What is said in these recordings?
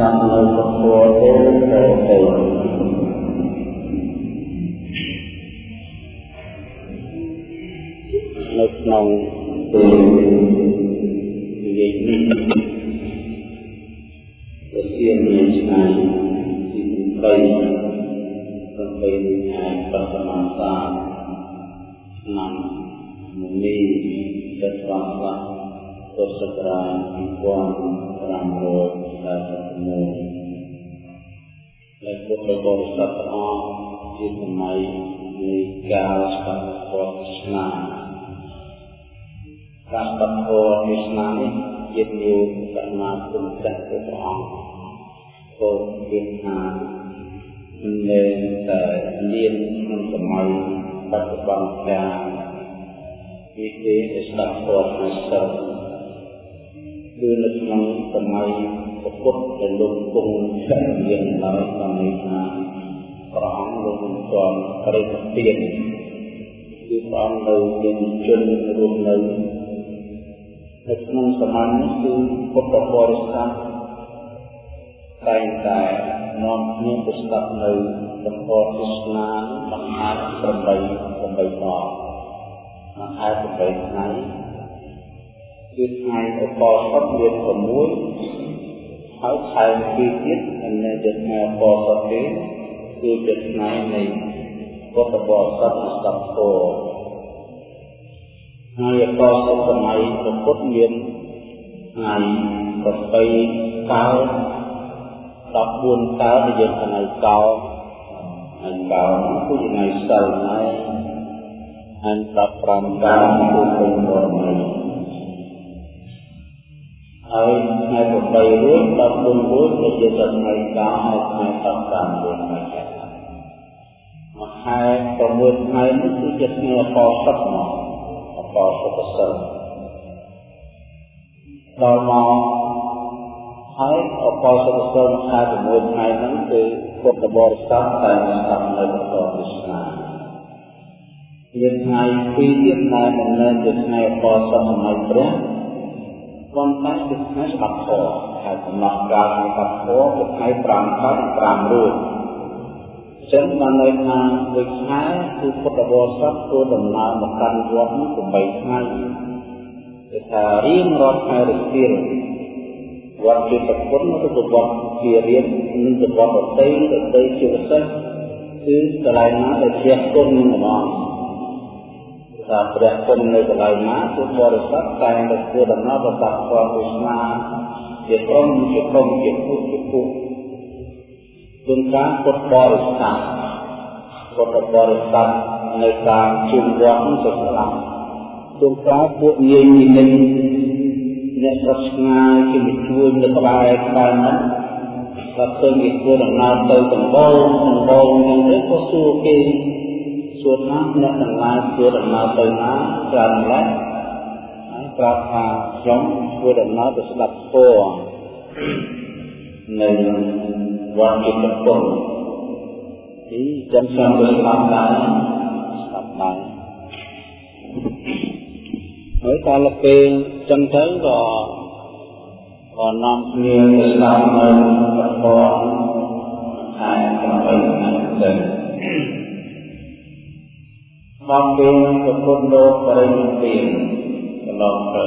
nam mô phật bồ tát thế នៅក្នុងពេលនិយាយនេះទៅជាមានឆ្នាំទី3ទៅពេលថ្ងៃបឋមសាឆ្នាំនីចិត្តស្វាស្វាទស្សក្រា2541 ដែលពុទ្ធបរិស័ទអស់ជាសម័យនៃការស្ដាប់ធម៌ឆ្នាំការស្ដាប់ធម៌ទេសនានេះជានូវសមាធិចាស់ព្រះអង្គពោលមានថានៅតែមានក្នុងសម័យបច្ចុប្បន្នកាលពីទេស្ដាប់ធម៌ព្រះសិទ្ធគឺនៅក្នុងសម័យ ពុទ្ធដែលលោកគង់ចរិយាឡើយតាមន័យថាព្រះអង្គលោកមិនទាន់បរិបទានគឺព្រះអង្គនៅមានជនរស់នៅនៅក្នុងសម័យនេះគឺពុទ្ធបរិស័ទតែងតែនាំគ្នាទៅស្ដាប់នៅសំផទេសនាបង្ហាញ8 8ដងបង្ហាញ8ថ្ងៃគឺថ្ងៃឧបោសថមាន6 ហើយខែទីទៀតនៅជាថ្ងៃឧបោសថទេគឺជាថ្ងៃនៃពុទ្ធបរិស័ទស្ដាប់ធម៌ហើយឧបោសថសម័យពុទ្ធមានថ្ងៃ8កើត14កើតដែលយើងថ្ងៃកោហើយកោគឺថ្ងៃសិលហើយហើយ15កើតគឺពេញបរមី ហើយថ្ងៃ8រួច14រួចវាជាថ្ងៃកោហើយថ្ងៃ15រួចថ្ងៃកែមួយខែ6ថ្ងៃនេះគឺជាថ្ងៃអបអសុខមកអបអសុខសិលដល់មកហើយអបអសុខសិលខែ6ថ្ងៃហ្នឹងគឺពុទ្ធបរិស័ទតែស្ដាប់នៅបន្តទេសនាមានថ្ងៃពីរទៀតដែលមិនមែនជាថ្ងៃអបអសុខសម័យព្រះ ប៉ុន្តែជាថ្ងៃស្ដាប់ធម៌ហើយកំណត់កាលស្ដាប់ធម៌គឺថ្ងៃ5ខែ5រួចចឹងបានន័យថាមួយខែគឺពុទ្ធបរិស័ទធ្វើដំណើរមកកាន់វត្តនេះ8ថ្ងៃគឺថារៀងរាល់ខែរសៀលវត្តជាប្រគុណឬក៏វត្តជារៀននិងវត្តដតីដតីជាពិសេសគឺកន្លែងណាដែលជាគុណម្ដង ថាព្រះគុណនៅកន្លែងណាគឺបរិស័ទតែងតែធ្វើដំណើរប្រសាទធម៌ទេសនាជាក្រុមជាក្រុមជាពុទ្ធជាពុទ្ធជួនកាលពុទ្ធបរិស័ទពុទ្ធបរិស័ទនៅតាមជុំវត្តទៅស្លាប់ជួនកាលពួកញាយនិមិត្តអ្នកស្រុកឆ្ងាយគេមកជួយនៅក្បែរក្បែរហ្នឹងបើឃើញគេធ្វើដំណើរទៅដំបងដំបងហ្នឹងទៅក៏សួរគេ សួរថាអ្នកទាំងឡាយធ្វើដំណើរទៅណាច្រើនម្ល៉េះហើយប្រាប់ថាខ្ញុំធ្វើដំណើរទៅស្ដាប់ធម៌នៅវត្តជាប្រពន្ធទីចាំខ្ញុំទៅស្ដាប់ដែរស្ដាប់ដែរហើយដល់ពេលចឹងទៅក៏ក៏នាំគ្នាទៅស្ដាប់នៅប្រព័ន្ធហើយដើ ម្បីទៅដល់ពេលប្រពន្ធលោកបរិនិព្វានកន្លងទៅ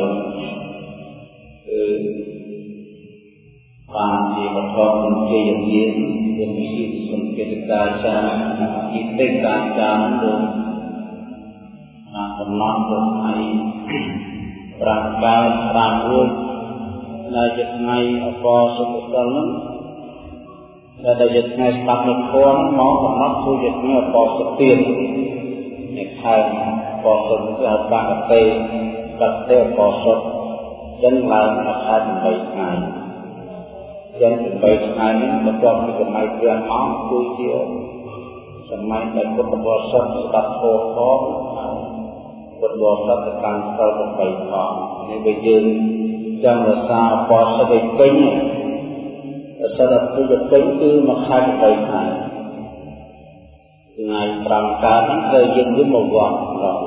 គឺបានជាបឋមជាយានយានជាវិជាសង្កេតកាចាអ៊ីតិកាចាលោកណាកំណត់ទៅថ្ងៃ5កើត5រួចនៅជាថ្ងៃអបសុខសិលហ្នឹងដែលជាថ្ងៃស្ដាប់នៅធម៌មកកំណត់គឺជាថ្ងៃអបសុខទៀត នៅខែអបសុខគឺអបកតេកតេអបសុខចឹងឡើងដល់ខែ8ថ្ងៃចឹង8ថ្ងៃនេះបន្ទាប់ពីសម័យព្រះអង្គគឺជាសម័យដែលពុទ្ធបរិស័ទស្ដាប់ធម៌ផងពុទ្ធបរិស័ទទៅកាន់សិល8ផងនេះវាយើងចង់រក្សាអបសិទ្ធឲ្យពេញសិទ្ធឲ្យពេញគឺមួយខែ8ថ្ងៃ ថ្ងៃ5កើតហ្នឹងត្រូវយើងវិញមកវត្តម្ដង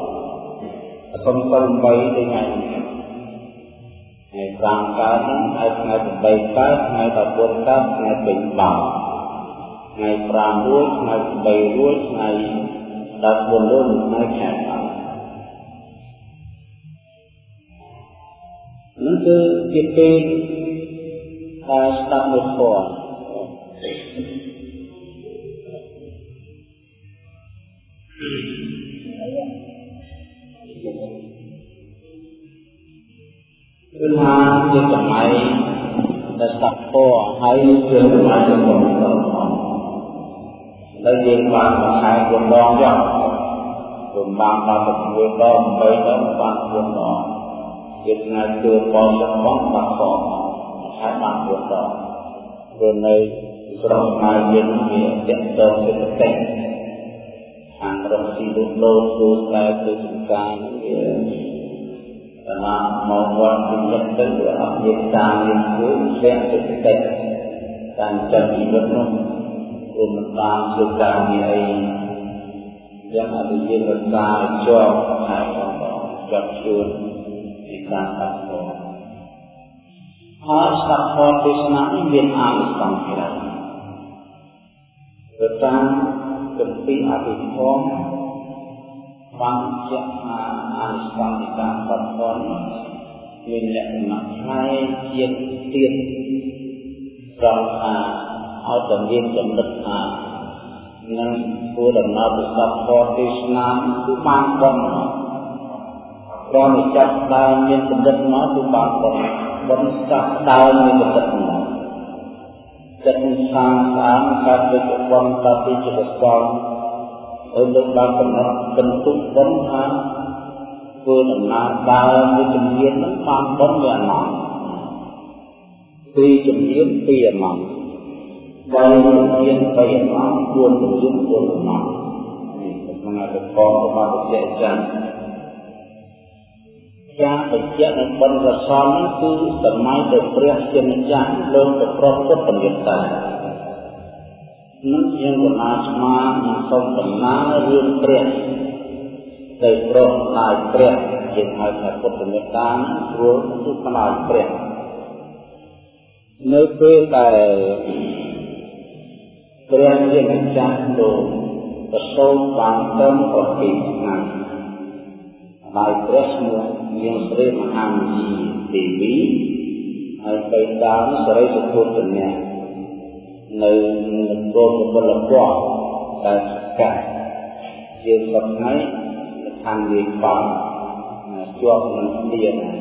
សុំសិល8ថ្ងៃថ្ងៃថ្ងៃ5កើតហ្នឹងហើយថ្ងៃ8កើតថ្ងៃ14កើតថ្ងៃ2បាថ្ងៃ5រួចថ្ងៃ8រួចថ្ងៃ14រួចថ្ងៃខែបានឹងគឺជាពេលដែលស្ដាប់នូវធម៌ គឺថាជាសម័យដែលស្ដាប់ធម៌ហើយជាសម័យដែលបងតបដែលយើងបានបង្ហាញគុណដងយ៉ាងគុណបានដល់6ដង8ដងបានគុណដងជាថ្ងៃជួបបងសបងបាត់ផងហើយបានគុណដងព្រោះនៅស្រុកខ្មែរយើងមានតកតងសេដ្ឋកិច្ច ខាងរកស៊ីលូតលោទូតែគឺសំការនឹងវាតាមមកវត្តជំនិតទៅវាអត់មានតាមមានគឺសេដ្ឋកិច្ចតាមចិញ្ចឹមជីវិតនោះព្រមតាមជាការងារអីយ៉ាងអត់យើងរក្សាជាប់ហើយជាប់ជួនពីការតាក់ទងហើយស្ដាប់ធម៌ទេសនានេះមានអានិសង្សច្រើនទៅតាម គម្ពីរអភិធម្មបានជាក់ថាអានិសង្សនៃការស្ដាប់ធម៌មានលក្ខណៈផ្នែកជាតិទៀតត្រង់ថាឲ្យតែមានចំណិតថានឹងគួរដំណើរទៅស្ដាប់ធម៌ទេសនាគឺបានបំព្រមចាប់ដើមមានចំណិតមកគឺបានបំបំចាប់ដើមមានចំណិតមក ចិត្តសាងស្អាតកើតទៅជាបំតពីជាកសលអើលោកបានកំណត់បន្ទុកបំថាធ្វើដំណើរដើមមានជំនាញនឹងបានបំវាអនន្តពីជំនាញពីអនន្តបើមានបរិមាណគួរទៅយើងគួរទៅមកនេះក្នុងអត្ថបទរបស់ព្រះចាចា ការបញ្ជាក់នៅបនរសលគឺសម័យដែលព្រះជាម្ចាស់លោកទៅប្រពុតបញ្ញតានឹងជាកណាស្មានឹងសូមដំណើររឿងព្រះទៅប្រោះផ្លាយព្រះជាហៅថាពុទ្ធមេត្តាព្រោះគឺផ្លាយព្រះនៅពេលដែលព្រះជាម្ចាស់លោកប្រសូតបានត្រឹមប្រទីឆ្នាំ ហើយព្រះឈ្មោះនាងស្រីមហាមជីទេវីហើយទៅតាមសរិសធុទញ្ញានៅនគរពលពណ៌តែកាជាសពថ្ងៃខាងវាកំជាប់នឹងគ្នា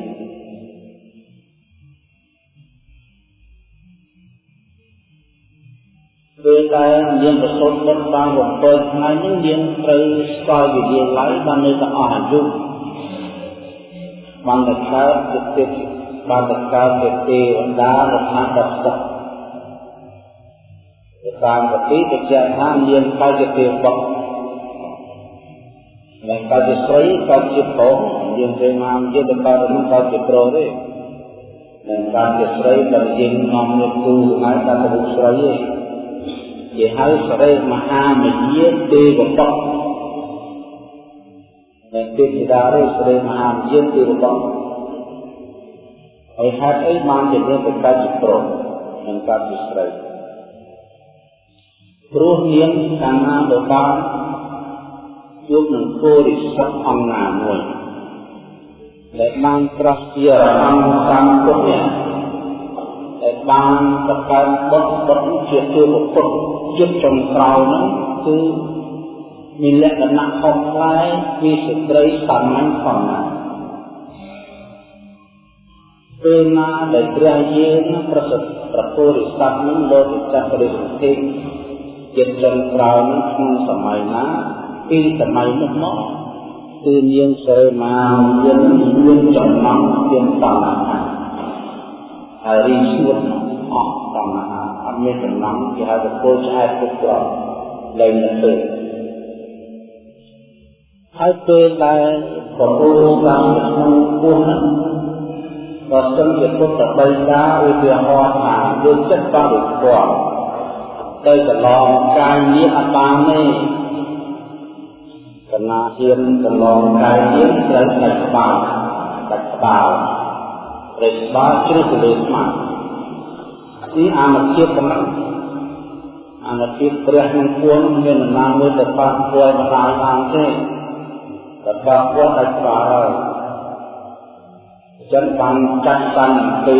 ពេលដែលយើងប្រសូតបុត្របាន7ថ្ងៃនេះយើងត្រូវស្គាល់វិញ្ញាណឡើយបាននៅតែអស់អាយុ បានតែកើតទៅទៀតបានតែកើតទៅទេវតារដ្ឋាភិបាលទៅតាមប្រតិបត្តិថាមានកើតជាទេវបុត្រមិនកើតជាស្រីកើតជាប្រុសយើងទេមកយើងទៅកើតនឹងកើតជាប្រុសទេមិនកើតជាស្រីតែយើងនាំនេះគូហើយកើតទៅស្រីទេគេហៅសរិមហាមយាទេវបុត្រ ដែលទេវតារិសរិមហាមយាទេវបុត្រហើយហេតុអីបានជាមានបង្កើតជាប្រុសនិងកើតជាស្រីព្រោះនាងកាលណាទៅបានជួបនឹងគោរិស័កអង្គណាមួយដែលបានប្រោះជារហង្គតាមពុទ្ធនេះដែលបានបង្កើតបុត្របុត្រជាទេវពុទ្ធយុទ្ធចុងក្រោយនោះគឺ មានលក្ខណៈខុសប្លែកពីស្ត្រីសាមញ្ញធម្មតាពេលណាដែលព្រះយើងប្រសិទ្ធប្រពុរិស័ព្ទនឹងលោកចក្រិសន្ធិយុទ្ធចុងក្រោយនោះក្នុងសម័យណាពីសម័យនោះមកគឺនាងសេមាមានមានចំណងមានតណ្ហាហើយរីឈួតអស់តណ្ហាអត់មានចំណងគេហៅថាពលឆ្អែតពុកក្រលែងនៅទេ ហើយពេលដែលប្រពន្ធបានក្នុងពោះហ្នឹងបើសិនជាពុទ្ធបីតាឧទាហរណ៍ថាយើងចិត្តបានរួចគាត់ទៅកន្លងកាយនេះអត់បានទេកណាហ៊ានកន្លងកាយនេះត្រូវតែក្បាលតែក្បាលព្រះស្បាជ្រុះទៅលើស្មានេះអានុភាពប៉ុណ្ណឹងអានុភាពព្រះក្នុងពួនមានដំណើរមួយទៅប៉ះពាល់ម្ដាយបានទេ តែប៉ះពាល់តែស្បាហើយអញ្ចឹងបានចាត់តាំងពី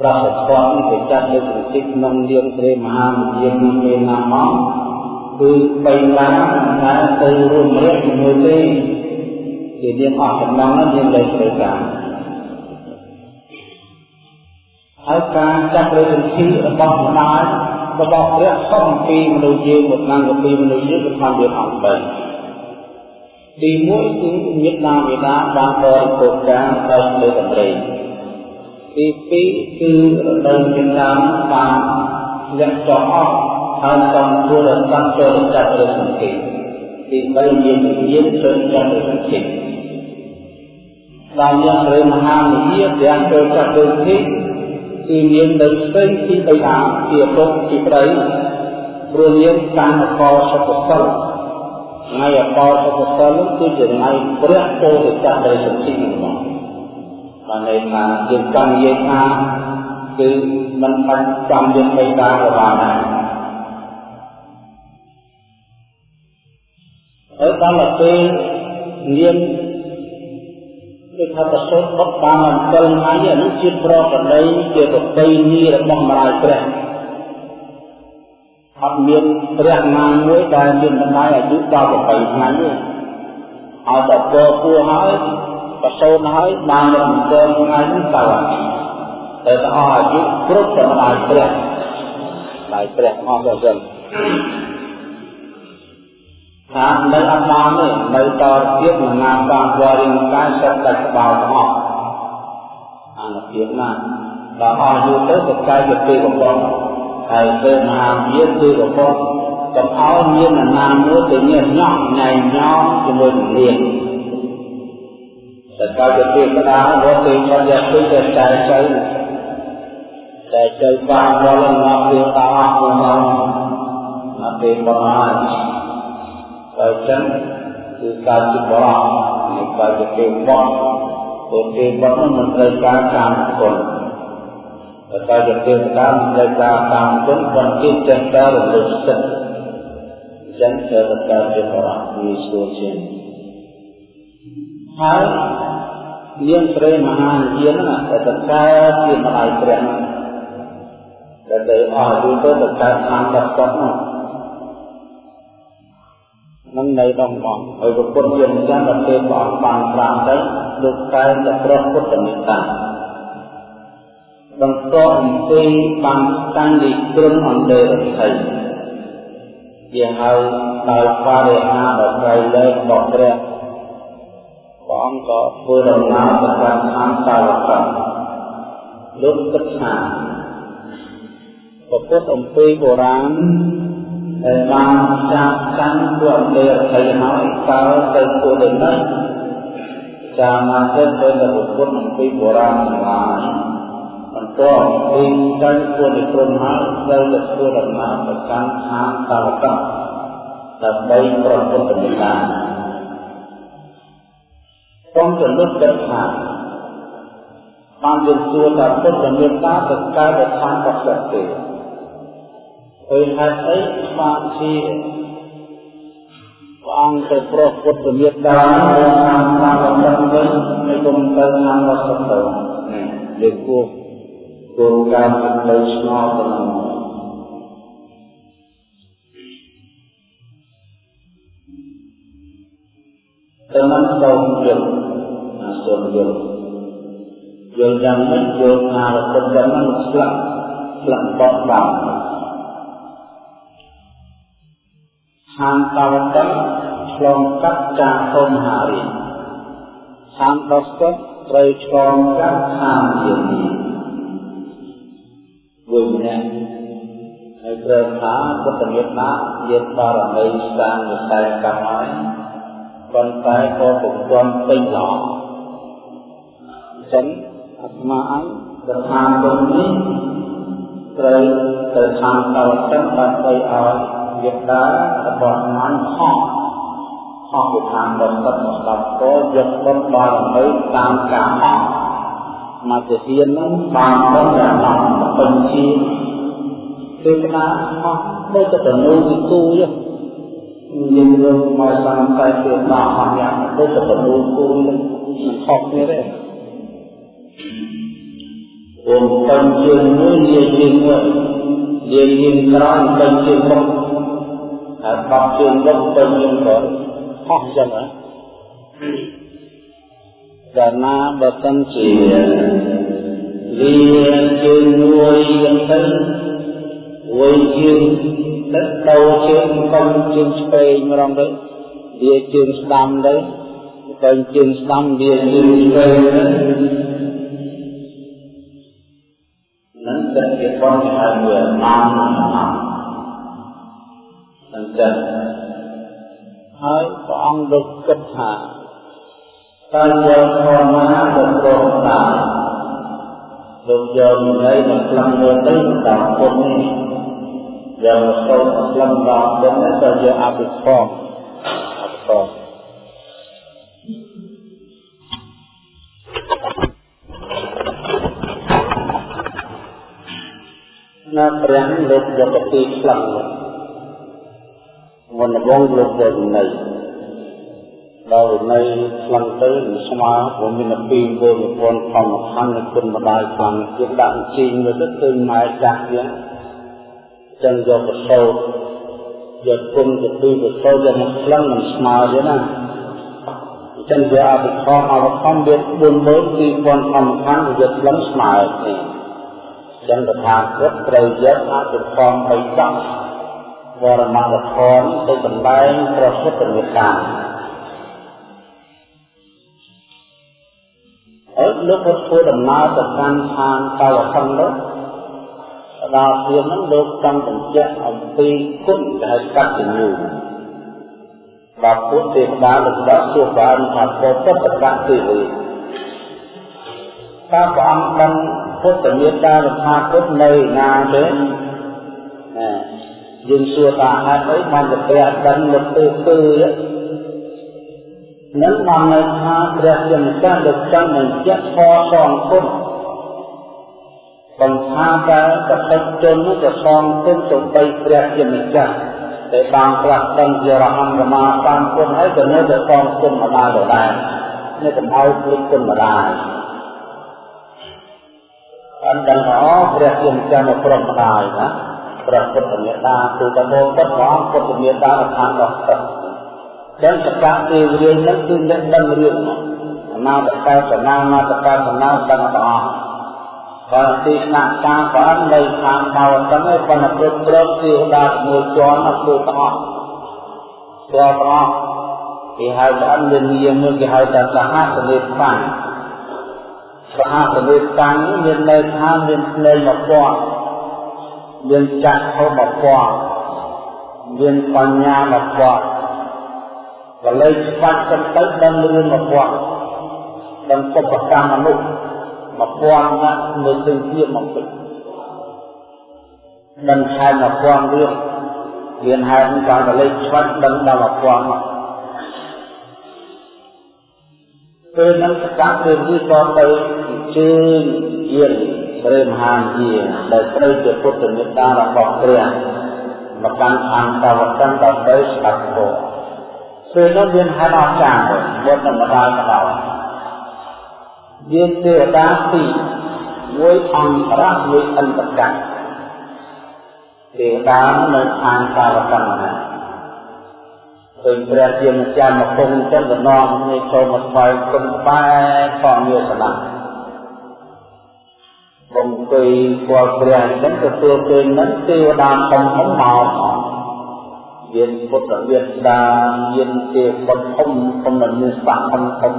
ប្រសិទ្ធផលទៅចាត់លើកតិចក្នុងនាមព្រះមហាវិជាក្នុងពេលណាមកគឺបីឡានតែទៅរួមរៀបជាមួយទេជានាមអស់ចំណងនោះយើងលើកទៅតាមហើយការចាត់លើកទីរបស់ម្ដាយរបស់ព្រះសុំពីមនុស្សយើងមក නම් ពីមនុស្សយើងគឺធម្មយើងអង្គបី ទីមួយគឺមេត្តាមេដាបានបរិភោគការដោយលើតម្រេទីពីរគឺរដូវមានតាមបានលះចោលអស់ហើយសំគួរសត្វចូលចាត់លើសង្កេតទី3មានមានចូលចាត់លើសង្កេតដល់យើងឬមហាវិហារទាំងចូលចាត់លើសង្កេតគឺមាននៅផ្សេងទីបីអាជាពុកទីប្តីព្រោះមានកម្មករសុខសិល ថ្ងៃអកលសុខសិលគឺជាថ្ងៃព្រះពោធិសត្វដែលសុខទីនោះបានន័យថាយើងចង់និយាយថាគឺមិនបាច់ចាំយើងបីតាក៏បានដែរហើយដល់ទៅពេលមានគឺថាប្រសូតបុកបានអំពិលថ្ងៃអានេះជាប្រកដីជាប្រពៃណីរបស់ម្ដាយព្រះ អត់មានព្រះណាមួយដែលមានតម្លៃអាយុដល់8ថ្ងៃទេឲ្យតែពរពោះហើយប្រសូតហើយបានអំពិលថ្ងៃនេះតើតែទៅអស់អាយុគ្រប់សម្ដៅព្រះដៃព្រះអស់ទៅចឹងថានៅអត់បានទេនៅតទៀតនឹងណាបានវរិយកាយសិតតែក្បាលទាំងអស់អានភាពណាដល់អស់យូរទៅសកាយជាទេវបង ហើយទៅមហាវិទ្យាទេវបងកុំឲ្យមានអាណាមួយទៅញ៉ាំញ៉ោញ៉ៃញ៉ោជាមួយនឹងលៀងសកាយជាទេវតារត់ទៅចយកទៅតែតែទៅតែទៅបានវល់ងាប់ទេវតាអស់មកអត់ទេបងហើយហើយចឹងគឺការជិះបរោះនៃការជិះគេបោះព្រោះគេបោះនោះមិនត្រូវការតាមគុណ តែការជិះគេតាមត្រូវការតាមគុណប៉ុន្តែចេះតែរលឹកសិទ្ធចឹងគឺការជិះបរោះវាស្រួលជាងហើយនាងព្រះមហានិយានណាតែតកើតជាម្ដាយព្រះដែលទៅអស់យូរទៅទៅកើតតាមដល់គាត់នោះនឹងនៅដល់បងហើយប្រពុតជាម្ចាស់ដល់ពេលព្រះអង្គបានប្រាំទៅលោកតែតែប្រោះពុទ្ធមេត្តា បន្តអំពីបានតាំងពីគ្រឹងអន្តរថៃជាហៅដោយបរិហាដល់ក្រៃលើរបស់ព្រះព្រះអង្គក៏ធ្វើដំណើរទៅកាន់ឋានសាលកម្មលោកគិតថាប្រពុតអំពីបុរាណដែលបានចាប់កាន់ពួកអន្តរថៃហើយតើទៅគួរដូចនេះចាមកទៅទៅដល់ពុទ្ធអំពីបុរាណទាំងឡាយ បន្តពីទៅគួរនិព្រមហើយត្រូវទៅធ្វើដំណើរទៅកាន់ឋានតាវកដើម្បីប្រពុទ្ធមេត្តាខ្ញុំចលុតគិតថាបានយើងសួរថាពុទ្ធមេត្តាទៅកើតទៅឋានបក្សទេពេលហេតុអីបានជាព្រះអង្គទៅប្រោសពុទ្ធមេត្តាក្នុងតាមតាមរបស់វិញនៅគុំទៅតាមរបស់ទៅលើគោ គោលការណ៍ទៅឆ្ងល់ទៅនឹងទៅនឹងសូមយល់អាសូមយល់យល់យ៉ាងម៉េចយល់ថាពុទ្ធយ៉ាងហ្នឹងស្លាប់ស្លាប់បត់បានខាងតវតិឆ្លងកាត់ចាហមហារីខាងដស្កត្រូវឆ្លងកាត់ខាងជាទីមួយម្នាក់ហើយត្រូវថាពុទ្ធមេត្តាយានបារមីសាងវិស័យកម្មហើយប៉ុន្តែក៏ពុំទាន់ពេញល្អអញ្ចឹងអាត្មាអញទៅខាងគុំនេះត្រូវទៅខាងតវតិដើម្បីឲ្យវាដើររបស់ងាញ់ខំខអស់ពីឋានដល់ទឹកមកដល់កយកបុណ្យដល់ទៅតាមការអស់មកទៅហ៊ាននឹងបានបុណ្យយ៉ាងណា ពេញជាទេវតាអស់ដូចទៅទៅនូវិទូយយើងយើងមកតាមតែទេវតាអស់យ៉ាងដូចទៅទៅនូគូនឹងខុសគ្នាទេអូនពេញជាមួយលាជាមួយលាជាក្រោយពេញជាមុខហើយបោះជាមុខពេញជាក្រោយហោះចឹងហ៎កាលណាបើសិនជា វាជើងមួយយ៉ាងទៅមួយជើងទឹកដោជើងកុំជើងឆ្វេងម្ដងទៅវាជើងស្ដាំទៅទៅជើងស្ដាំវាជើងឆ្វេងទៅនឹងទឹកជាបងគេហៅវាតាមតាមអញ្ចឹងហើយព្រះអង្គលោកគិតថាតើយើងធម្មតាទៅប្រោតា លោកយកនៃមកខ្លឹមមួយទៅដល់ពុទ្ធនេះយកមកសូត្រខ្លឹមដល់ពុទ្ធនេះទៅយកអភិធម្មអភិធម្មណាព្រះលោកយកពីខ្លឹមមុនដំបូងលោកយកនៃ ដល់វិន័យខ្លាំងទៅស្មើព្រមមានពីវេពនធម្មខណ្ឌនៃគុណម្ដាយខ្លាំងជាដាក់ជីងទៅឃើញម៉ែចាស់ទៀតចឹងយកប្រសូតយកគុណទៅពីប្រសូតយកមកខ្លាំងមិនស្មើទេណាចឹងវាអភិធម្មអវធម្មវា40000ពីពនធម្មខណ្ឌយកខ្លាំងស្មើនេះចឹងតថាគតត្រូវយកអភិធម្មបីដកវរមត្តធម៌ទៅបណ្ដែងប្រសិទ្ធមេត្លោកក៏ធ្វើដំណើរទៅកាន់ឋានកលសង្ឃនោះដល់ទៀននោះលោកចង់បញ្ជាក់អំពីគុណដែលកតញ្ញូដល់ពុទ្ធទេវតាលោកដល់សួរបានថាពុទ្ធតកៈទេវីតើព្រះអង្គដឹងពុទ្ធមេត្តារដ្ឋាពុទ្ធនៅណាទេណាយើងសួរថាហេតុអីបានទៅព្រះដឹងលោកទៅគឺ នឹងបានន័យថាព្រះជាម្ចាស់លោកចង់បញ្ជាក់ធម៌សងគុណបង្ថាតែកតិជននោះក៏សងគុណទៅបីព្រះជាម្ចាស់តែបានផ្លាស់ដឹងជារហន្តកម្មាបានគុណហើយក៏នៅតែសងគុណម្ដាយដដែលនេះកុំឲ្យភ្លេចគុណម្ដាយអន្តរអព្រះជាម្ចាស់មកព្រមម្ដាយណាព្រះពុទ្ធមេត្តាទូតមោពុទ្ធព្រះពុទ្ធមេត្តាឋានដល់ទឹក ចឹងសកៈទេវរាជនឹងគឺអ្នកដឹងរឿងអនាតកែសនានាតកែសនាដឹងទាំងអស់បើទីស្នាក់ការប្រអិននៅខាងបោទាំងឯងប៉ុន្តែគ្រប់គ្រងទេវតាមួយជាន់អត់គឺទាំងអស់ស្គាល់ទាំងអស់គេហៅប្រអិនមានងារមួយគេហៅថាសហសនិតបាំងសហសនិតបាំងមាននៅខាងមានភ្នែកមកពាត់មានចាក់ហូបមកពាត់មានបញ្ញាមកពាត់ កលេចស្វាច់ទៅទៅដឹងរឿងមកពាន់ដឹងពុបកម្មមនុស្សមកពាន់ណាមើលឃើញទៀតមកពេញដឹងខែមកពាន់រឿងមានហេតុកាលកលេចស្វាច់ដឹងដល់មកពាន់មកពេលនឹងសកម្មពេលនេះក៏ទៅជើញយានព្រះមហាយាដែលត្រូវជាពុទ្ធមេត្តារបស់ព្រះមកកាន់ខាងតវតនដល់ទៅស្ដាប់ធម៌ ពេលនោះមានហេតុអស្ចារ្យវត្តម្ដាយម្ដងយើងទេវតាពីរមួយអង្គរៈមួយអន្តកៈទេវតានៅខាងកាវកម្មណាឃើញព្រះជាម្ចាស់មកគង់ចឹងក៏នាំគ្នាចូលមកស្វែងគុណបែផងវាស្ដាប់អង្គុយគាល់ព្រះអញ្ចឹងទទួលពេលហ្នឹងទេវតាធំធំមក យានពុទ្ធវិទ្យាយានទេពុទ្ធធំធំមានស្បាក់ធំធំ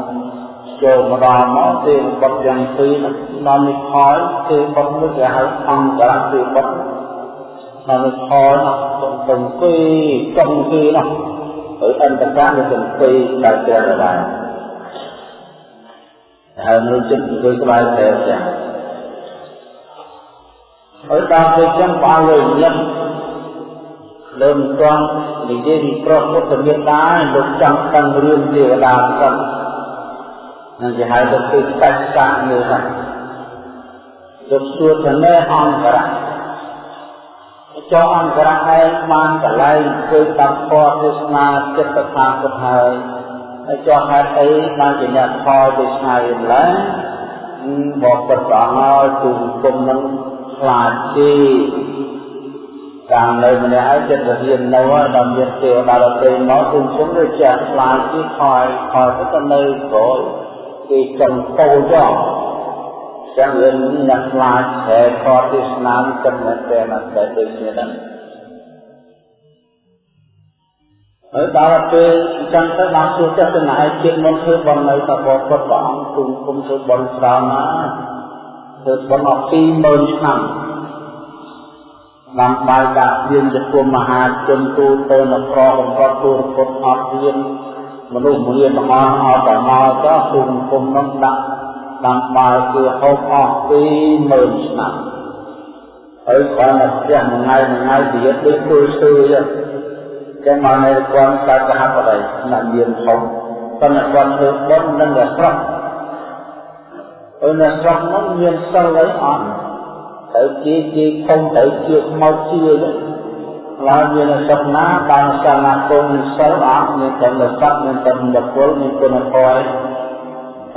ចូលមកដល់មកទេពុទ្ធយ៉ាងពីរនាំនេះខលទេពុទ្ធនោះគេហៅអង្គរៈទេពុទ្ធនាំនេះខលនោះទៅអង្គុយកុំទីនោះហើយអន្តកៈនេះអង្គុយដល់ព្រះដែរហើយមនុស្សចិត្តអង្គុយក្បែរព្រះចាហើយដល់ពេលចឹងបានលើញឹមឃ លើមិនទាន់និយាយពីប្រុសពុទ្ធមេត្តាលោកចង់ដឹងរឿងទេវតាសិននឹងគេហៅទៅគឺកាច់កាក់មើលហ្នឹងលោកសួរទៅនៅអង្គរៈចុះអង្គរៈឯងបានកន្លែងគឺតាមពណ៌ទេសនាចិត្តថាពុទ្ធហើយហើយចុះហេតុអីបានជាអ្នកផលទៅឆ្ងាយម្ល៉េះបបិទ្ធប្រហើយទូគុំនឹងខ្លាចទេ តាមនៅម្នាក់ហើយចិត្តរៀននៅដល់មានទេវតាដទៃមកទូគុំទៅចាស់ខ្លាចទីខយខយទៅនៅក្រោយគេចំតូចចោលចឹងយើងអ្នកខ្លាចហេតុខទេសនាចំតែតែអត់តែដូចគ្នាដែរហើយដល់ពេលអញ្ចឹងទៅបានជួបចិត្តណាយជាតិមុនធ្វើបន់នៅតបពុទ្ធព្រះអង្គគុំគុំធ្វើបន់ស្រោមណាធ្វើបន់អស់20000ឆ្នាំ បានបាយដាក់យានចំពោះមហាជនទូទៅនគរបំផុតទូរពុទ្ធអត់យានមនុស្សមានទាំងអស់អត់តែមកទៅគុំគុំនោះដាក់បានបាយគឺហូបអស់20000ឆ្នាំហើយគាត់តែផ្ទះមួយថ្ងៃមួយថ្ងៃវាដូចធ្វើស្ទើរចឹងមកនៅគាត់កើតសហបតីណាមានធំប៉ុន្តែគាត់ធ្វើបុណ្យនឹងតែស្រស់អឺនៅស្រស់នោះមានសិលអីអត់ ទៅជាជាធំទៅជាមកជាឡើយមានសព្ណាបានសាលាគុំសិលអត់មានតែលស័កមានតែមពលមានគុណធម៌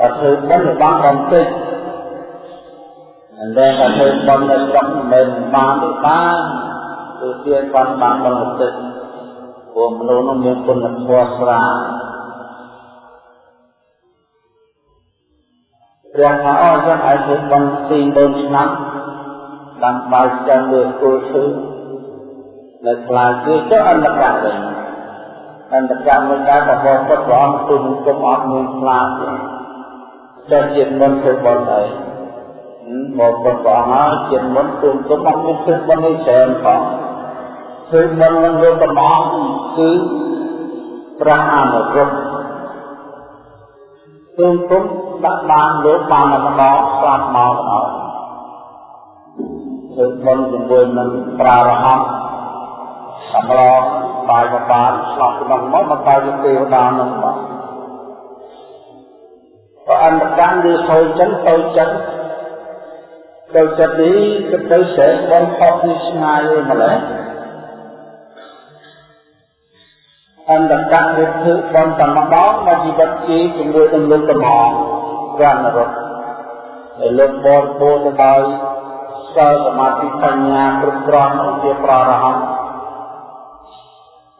អត់ធ្វើបុណ្យបានកំតិចអញ្ចឹងតែធ្វើបុណ្យនៅស្រុកមិនបានទេបានគឺទានបានបានបុណ្យតិចព្រោះមនុស្សនោះមានគុណធម៌ស្រាលព្រះថាអស់យ៉ាងឲ្យធ្វើបំទី4ឆ្នាំ បានបើកចាំលើគោលឈើនៅខ្លាចគឺទៅអន្តកៈវិញអន្តកៈមួយការបបពុតព្រះអង្គគុំគុំអត់មានខ្លាចទេចុះជាតិមុនធ្វើបន់ហើយមកពុតព្រះអង្គហើយជាតិមុនគុំគុំអត់មានធ្វើបន់នេះច្រើនផងធ្វើមុននឹងយកតំងគឺព្រះអនុរុទ្ធទូគុំដាក់បានលោកបានម្ដងស្លាប់មកម្ដង ធ្វើមុនជាមួយនឹងប្រារហ័ងសម្រងបាយបបានស្លាប់ក្នុងមកមកទៅជាទេវតានឹងមកបើអន្តកម្មវាខូចចឹងទៅចឹងទៅចិត្តនេះទៅទៅស្រែកបនខុសពីឆ្ងាយឯម្លេះអន្តកៈវាធ្វើបំតែម្ដងមកជីវិតជាជាមួយនឹងលោកកំងប្រាណរត់ដែលលោកបរិបូរទៅដោយសិ លសមាធិបញ្ញាគ្រប់គ្រាន់នោះជាប្ររហន្ត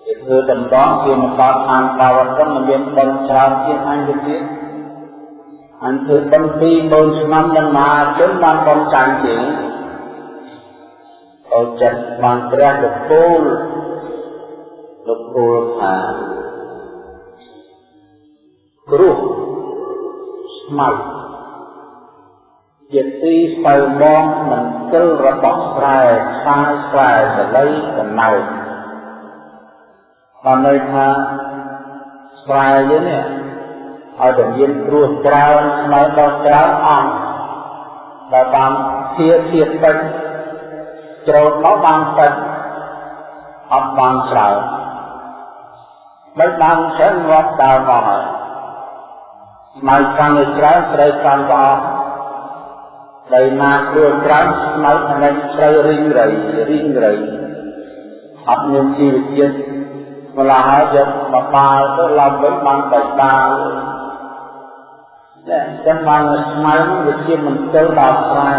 វាធ្វើតម្ដងជាមកដល់ខាងបាវត្តមិនមានបនច្រើនជាងអញទៅទៀតអញធ្វើបនពី1ឆ្នាំនឹងមកជនបានបនចាញ់ជាងអោចិត្តបានព្រះទៅគោលលោកគោលថាគ្រោះស្មៅ ជាទីស្បៅបងមិនកិលរបស់ស្រែខ្សែស្រែសលៃកំណើតបានន័យថាស្រែយើងនេះឲ្យតែមានគ្រោះច្រើនស្មៅដល់ច្រើនអង្គដែលបានធាធាតិចច្រូតមកបានតិចអត់បានច្រើនមិនបានច្រើនងាប់ដើមមកហើយស្មៅកាន់ឲ្យច្រើនត្រូវកាន់ក៏អស់ ដីណាគ្រួច្រើនស្មៅផ្នែកត្រូវរីងរៃរីងរៃអត់មានជីវជាតិម្ល៉េះហើយយកបបាលទៅឡើងវិញបានតែដាលតែចឹងបានស្មៅវាជាមន្ទិលដល់ស្រែ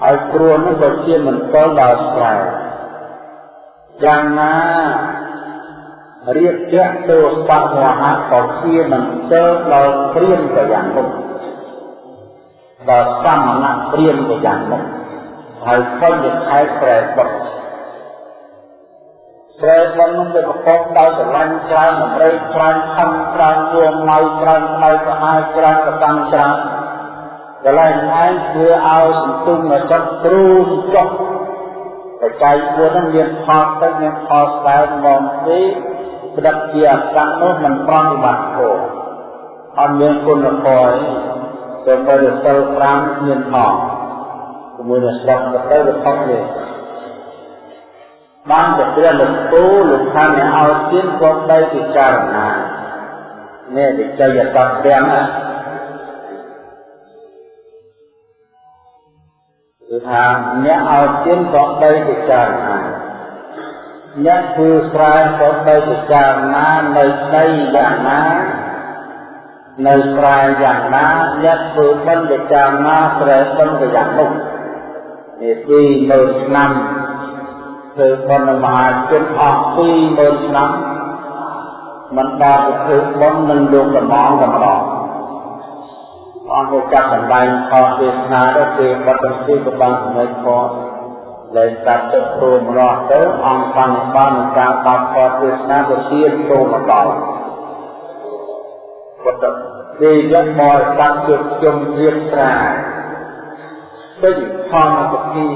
ហើយគ្រួនោះក៏ជាមន្ទិលដល់ស្រែយ៉ាងណារៀបជាទោសបវហៈក៏ជាមន្ទិលដល់ព្រាមទៅយ៉ាងនោះ ដល់សមណៈព្រាមទៅយ៉ាងនោះហើយឃើញវាខែប្រែបុកប្រែបុកនោះវាប្រកបដោយស្រឡាញ់ច្រើនតម្រៃច្រើនខំច្រើនយួរម៉ៅច្រើនខ្មៅប្រហាយច្រើនកតាំងច្រើនកន្លែងឯងធ្វើឲ្យសន្ទុំនៅចិត្តទ្រូងចុះបច្ច័យ4ហ្នឹងមានផលទឹកមានផលស្ដើងមកទេផ្ដិតជាអក្សរនោះមិនប្រតិបត្តិធម៌អត់មានគុណធម៌ទេ តែបើសិល5មានផងជាមួយនឹងស្រុកទៅទៅវាខុសទេបានទៅព្រះលោកគូលោកថាអ្នកឲ្យទានក៏បីពិចារណានេះវិច័យសត្វទាំងណាគឺថាអ្នកឲ្យទានក៏បីពិចារណាអ្នកធ្វើស្រែក៏បីពិចារណានៅដីយ៉ាងណា នៅស្រែយ៉ាងណាអ្នកធ្វើបិណ្ឌពិចារណាស្រែបិណ្ឌយ៉ាងនោះនេះពីមើលឆ្នាំធ្វើបុណ្យមហាជនអស់20000ឆ្នាំមិនដល់ទៅធ្វើបុណ្យនឹងលោកកំងកម្ដងអង្គក៏ចាប់សម្ដែងខទេសនាទៅគេបទបន្ទូលក៏បានសម្រេចខលែងតាត់ទៅព្រមរស់ទៅអង្គបានបាននឹងការបាត់ខទេសនាទៅទៀតចូលមកដល់ វត្តទេយមបរិស័ទជួបជុំរៀបត្រាពេញធម្មពិធី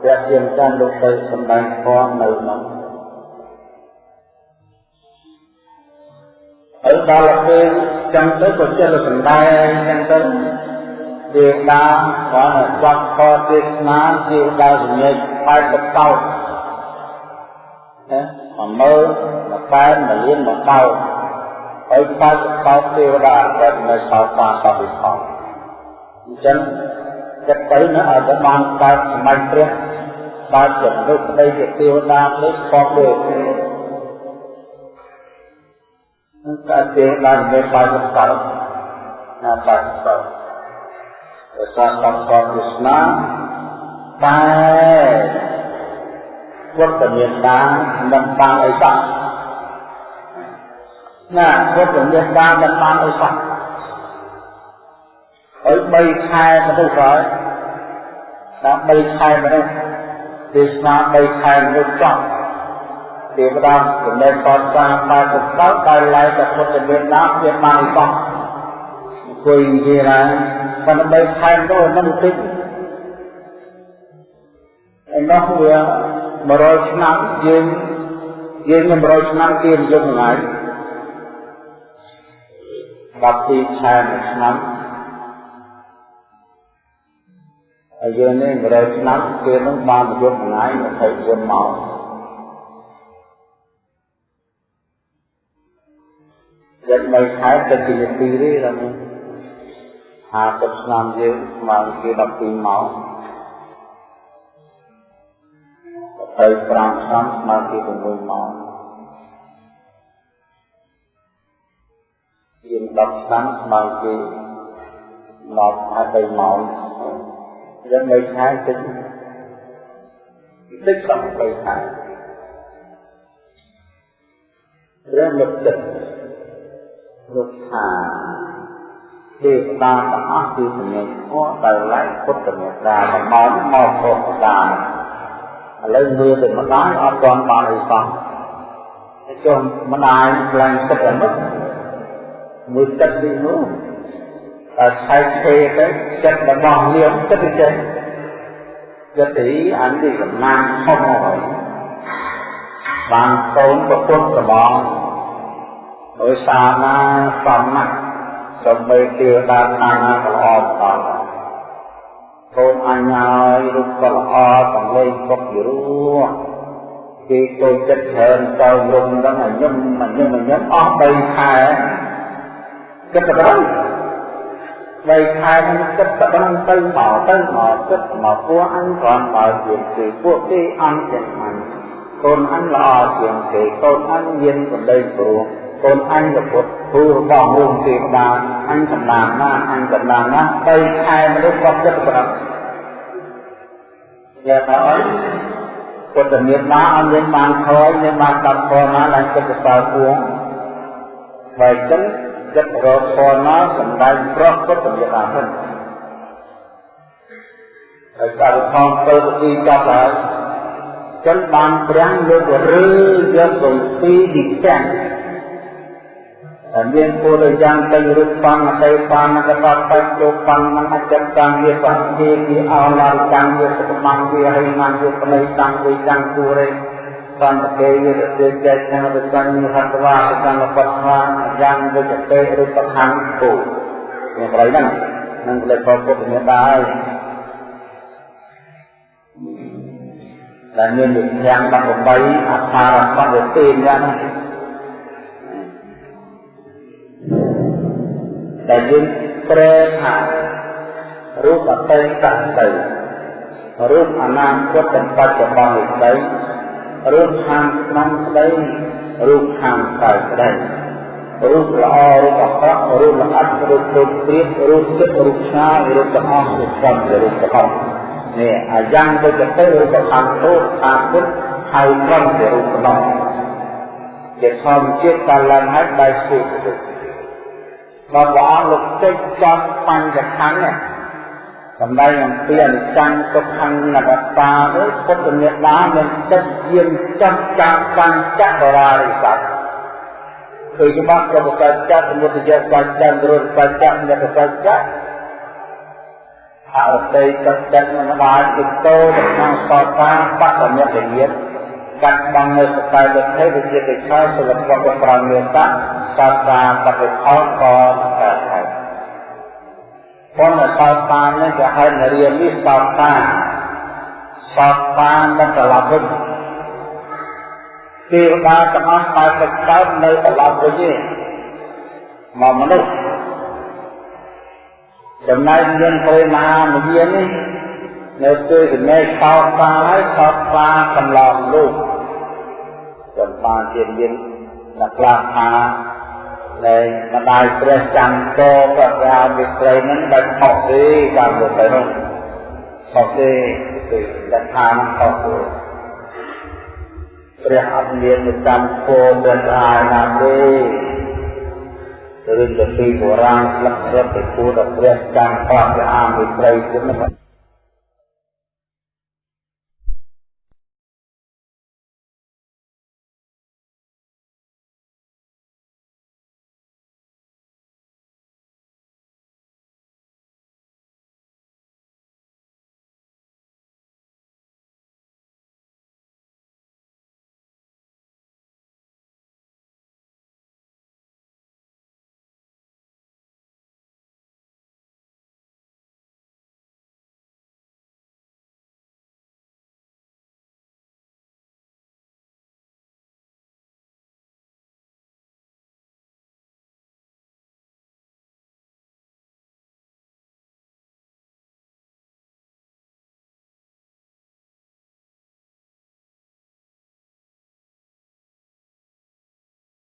ព្រះជាម្ចាស់លោកទៅសម្ដែងធម៌នៅនោះហើយដល់ពេលចាំទៅក៏ចិត្តសម្ដែងចឹងទៅទេវតាគាត់ចាប់ខទេសនាទេវតាជំនាញបែបបតោណាមកមើលមកបែបមកលៀនមកតោ ហើយបែបបតោទេវតាគាត់នៅសោតាសពិផលអញ្ចឹងចិត្តទៅណាឲ្យទៅបានកើតសម័យព្រះបើជាមនុស្សប្តីជាទេវតានេះខុសដូចគ្នានឹងកើតទេវតាមានបាយសកលណាបាយសកលប្រសាទសំកលវិស្នាតែវត្តមានតានឹងបានអីសោះ ណាវត្តមានតានឹងបានអីសោះហើយ3ខែមនុស្សហើយដល់3ខែមនុស្សទេសនា3ខែមនុស្សចប់ទេវតាសម្ដែងបទសាបែបកោតដោយឡែកតែពុទ្ធមេតាវាបានអីសោះអង្គុយនិយាយឡើងប៉ុន្តែ3ខែនោះមិនតិចឯនោះវា100ឆ្នាំយើងយើងនឹង100ឆ្នាំគេនិយមថ្ងៃ 12ខែមួយឆ្នាំហើយយើងនេះ100ឆ្នាំគេនឹងបានយប់ថ្ងៃ24ម៉ោងយកបីខែទៅពីនាទីទេដល់នេះ50ឆ្នាំយើងស្មើគេ12ម៉ោង25ឆ្នាំស្មើគេ6ម៉ោង យើង10ឆ្នាំស្មើគេ13ម៉ោងយើងនៅខែតិចតិចសំបីខែព្រះលោកចិត្តលោកថាទេវតាទាំងអស់គឺជំនាញធម៌ដោយឡែកពុទ្ធមេត្តាមកមកពុទ្ធតាឥឡូវមើលទៅម្ដាយអត់ទាន់បានអីសោះចុះម្ដាយខ្លាំងទឹកអនុ មើលទឹកនេះនោះតែឆែកឆេទៅចិត្តរបស់នាងចិត្តចេះចិត្តទីអានេះកំណាំធំហើយបានកូនប្រពន្ធស្មងដោយសារណាសំណាក់សំបីទាដានណាក៏ល្អតកូនអញ្ញើយរូបក៏ល្អសំឡេងក៏ពិរោះគេចូលចិត្តច្រើនទៅរំដឹងឲ្យញឹមញឹមញឹមអស់3ខែ គិតទៅបីខែនឹងគិតតែដឹងទៅមកទៅមកគិតមកពួកអញគ្រាន់បើជាគេពួកគេអញទាំងអញកូនអញល្អជាងគេកូនអញមានសម្ដីព្រោះកូនអញប្រពុតព្រោះរបស់រួមទេវតាអញកម្លាំងណាស់អញកម្លាំងណាស់បីខែមនុស្សគាត់គិតប្រាប់យ៉ាថាអីពុទ្ធមេត្តាអញមានបានខយមានបានដាប់ខណាឡើងចិត្តសើពួងហើយចឹង ចិត្តរកធម៌ណាសម្ដែងប្រោះពុទ្ធមេត្តាហ្នឹងហើយការខំទៅទីចាប់ហើយចឹងបានព្រះលោករើយកសំពីឌីកាំហើយមានពុទ្ធយ៉ាងទៅរូបបានអតីបានកតបតជោបានមអចិន្តាវាបតិពីអោឡាកម្មវាសកម្មវាហិមាយុប្នៃតាំងវិចាំគូរេ សន្តកេយរទេចេតនវិសញ្ញហតវាសង្កបត្វាយ៉ាងវិចតេរូបខណ្ឌគោនេះប្រៃហ្នឹងនឹងលេខពុទ្ធមេតាហើយដែលមានវិញ្ញាណ18អថារសន្តិទីយ៉ាងដែលយើងប្រែថារូបអតីតទៅរូបអនាគតបច្ចុប្បន្ននេះស្ដី រូបខាងក្នុងស្ដីរូបខាងក្រៅស្ដីរូបល្អរូបអាក្រក់រូបល្អិតរូបព្រោះព្រៀបរូបចិត្តរូបឆ្ងាយរូបទាំងអស់រូបសំរូបទាំងអស់នេះអាយ៉ាងដូចទៅរូបខាងទោសខាងពុទ្ធហើយត្រង់ជារូបក្នុងជាធម្មជាតិកាលឡើងហើយដោយសុខទៅដល់ព្រះអង្គលោកចេញចំបញ្ញខណ្ឌនេះ សម្ដែងអំពីអនិច្ចំទុក្ខំនបតានេះពុទ្ធមេដាមានចិត្តយាមចាំចាំបញ្ចបរារិស័ព្ទគឺច្បាស់ប្រកបចៈសមុទយៈបច្ចៈរុបច្ចៈអ្នកបច្ចៈអរតីកចិត្តមិនបានទៅតោក្នុងសតតាបតមយវិញ្ញាកាត់បងនៅសកលវិធិវិជាកិច្ចសិលពៈប្រមេតៈសាស្ត្រាបតិផលក៏កើតហើយ ប៉ុន្តែសោតតានេះគេហៅរៀននេះសោតតាសោតតាមិនត្រឡប់វិញទេវតាទាំងអស់តែទៅកើតនៅត្រឡប់វិញទេមកមនុស្សចំណែកមានព្រៃមហាមហានេះនៅពេលចំណែកសោតតាហើយសោតតាកំឡងលោកចំបានជាមានអ្នកខ្លះថា ដែលម្ដាយព្រះចាំតប្រកាវិស្រីនឹងបាច់ខុសទេតាមទៅទៅនោះខុសទេគឺតែថានឹងខុសទេព្រះអត់មានចាំពោព្រះអាយណាទេរឿងទៅពីបុរាណស្លឹករត់ទៅគួរដល់ព្រះចាំតព្រះអាវិស្រីទៀតនោះ